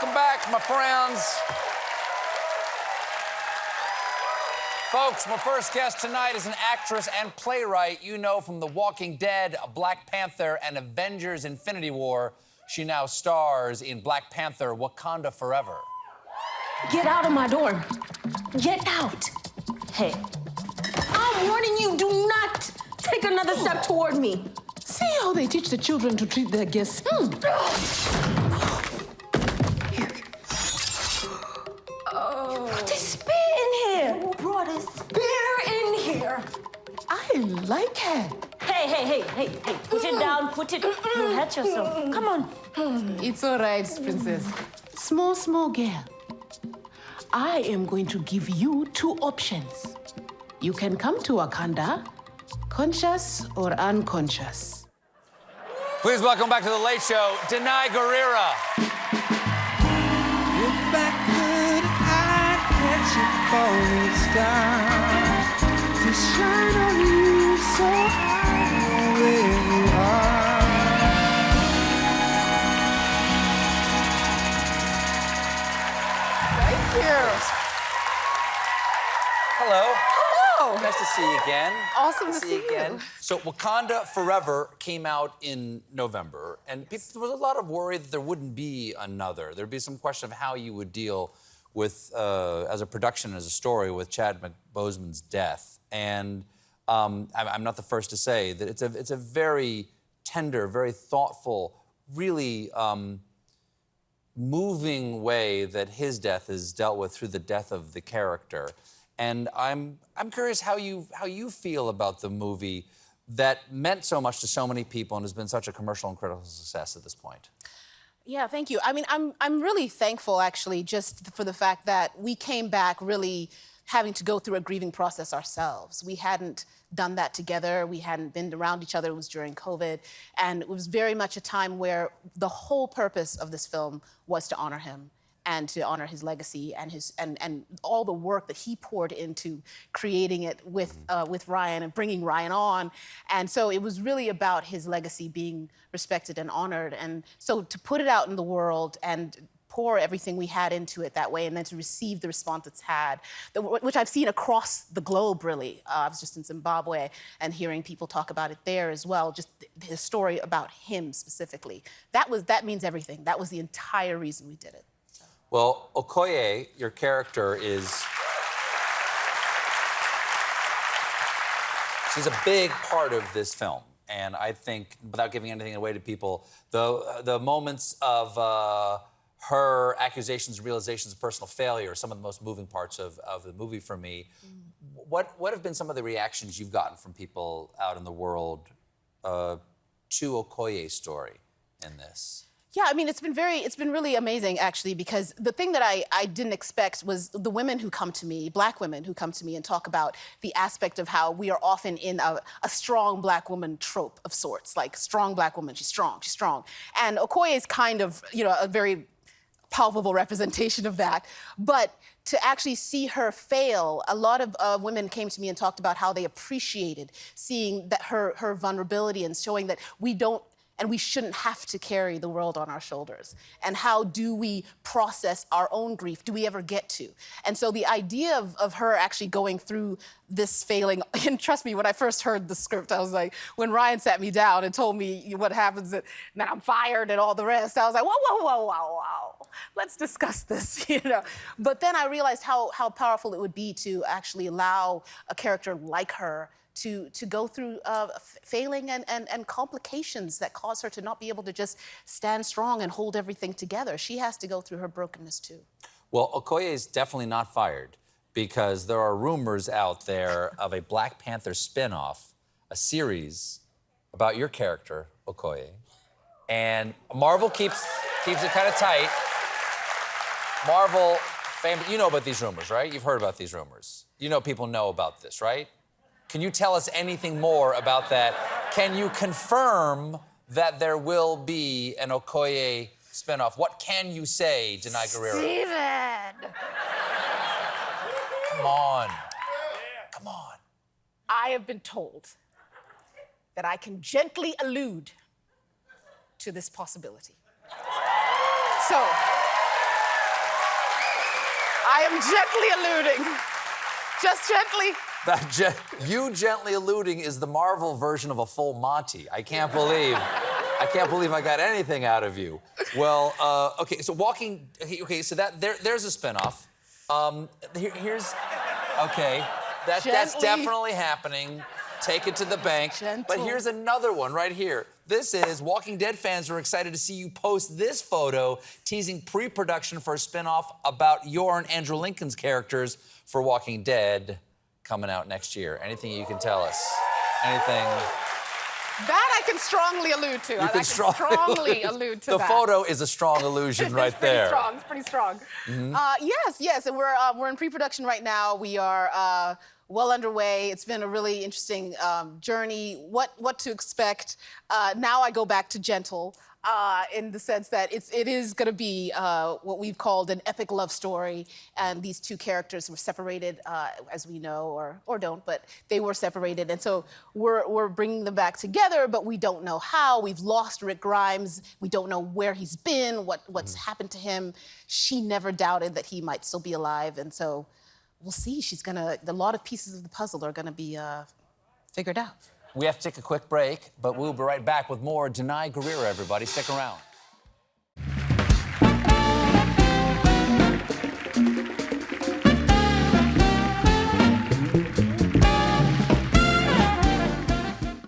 Welcome back, my friends. Folks, my first guest tonight is an actress and playwright you know from The Walking Dead, Black Panther, and Avengers Infinity War. She now stars in Black Panther Wakanda Forever. Get out of my door. Get out. Hey, I'm warning you, do not take another step toward me. See how they teach the children to treat their guests. Hmm. A spear in here? I like it. Hey, hey, hey, hey, hey, put it down, put it. You'll hurt yourself. Come on. Mm. It's all right, princess. Small, small girl. I am going to give you two options. You can come to Wakanda, conscious or unconscious. Please welcome back to The Late Show, Danai Gurira. Nice to see you again. Awesome to see you. again. So Wakanda Forever came out in November, and people, there was a lot of worry that there wouldn't be another. There'd be some question of how you would deal with, uh, as a production, as a story, with Chad Boseman's death. And um, I'm, I'm not the first to say that it's a, it's a very tender, very thoughtful, really um, moving way that his death is dealt with through the death of the character. And I'm I'm curious how you how you feel about the movie that meant so much to so many people and has been such a commercial and critical success at this point. Yeah, thank you. I mean, I'm I'm really thankful actually just for the fact that we came back really having to go through a grieving process ourselves. We hadn't done that together. We hadn't been around each other. It was during COVID. And it was very much a time where the whole purpose of this film was to honor him and to honor his legacy and his and and all the work that he poured into creating it with uh, with Ryan and bringing Ryan on, and so it was really about his legacy being respected and honored, and so to put it out in the world and pour everything we had into it that way and then to receive the response it's had, the- which I've seen across the globe really. Uh, I was just in Zimbabwe and hearing people talk about it there as well, just the, the story about him specifically. That was that means everything. That was the entire reason we did it. Well, Okoye, your character is she's a big part of this film. And I think, without giving anything away to people, the the moments of uh, her accusations and realizations of personal failure are some of the most moving parts of, of the movie for me. What what have been some of the reactions you've gotten from people out in the world uh, to Okoye's story in this? Yeah, I mean, it's been very, it's been really amazing actually, because the thing that I, I didn't expect was the women who come to me, black women who come to me and talk about the aspect of how we are often in a, a strong black woman trope of sorts, like strong black woman, she's strong, she's strong. And Okoye is kind of, you know, a very palpable representation of that. But to actually see her fail, a lot of uh, women came to me and talked about how they appreciated seeing that her her vulnerability and showing that we don't and we shouldn't have to carry the world on our shoulders. And how do we process our own grief? Do we ever get to? And so the idea of, of her actually going through this failing, and trust me, when I first heard the script, I was like, when Ryan sat me down and told me what happens, that now I'm fired and all the rest, I was like, whoa, whoa, whoa, whoa, whoa, let's discuss this, you know. But then I realized how, how powerful it would be to actually allow a character like her to, to go through uh, failing and, and, and complications that cause her to not be able to just stand strong and hold everything together. She has to go through her brokenness too. Well, Okoye is definitely not fired because there are rumors out there of a Black Panther spin-off, a series about your character, Okoye. And Marvel keeps keeps it kind of tight. Marvel, fam- you know about these rumors, right? You've heard about these rumors. You know people know about this, right? Can you tell us anything more about that? Can you confirm that there will be an Okoye spinoff? What can you say, Danai Gurira? Steven! Come on. Come on. I have been told that I can gently allude to this possibility. So, I am gently alluding. Just gently. That you gently alluding is the Marvel version of a full Monty. I can't believe, I can't believe I got anything out of you. Well, uh, okay, so Walking, okay, so that there, there's a spinoff. Um, here, here's, okay, that, that's definitely happening. Take it to the bank. But here's another one right here. This is Walking Dead fans are excited to see you post this photo teasing pre-production for a spinoff about your and Andrew Lincoln's characters for Walking Dead coming out next year. Anything you can tell us? Anything? That I can strongly allude to. I, I can strong- strongly allude to that. the that. photo is a strong illusion right there. it's pretty there. strong. It's pretty strong. Uh, yes, yes, and we're uh, we're in pre-production right now. We are uh, well underway. It's been a really interesting um, journey. What what to expect? Uh, now I go back to gentle. Uh, in the sense that it's it is going to be uh, what we've called an epic love story, and these two characters were separated, uh, as we know, or or don't, but they were separated, and so we're we're bringing them back together, but we don't know how. We've lost Rick Grimes. We don't know where he's been, what what's happened to him. She never doubted that he might still be alive, and so we'll see. She's gonna. A lot of pieces of the puzzle are gonna be uh, figured out. We have to take a quick break, but we'll be right back with more Danai Gurira, everybody. Stick around.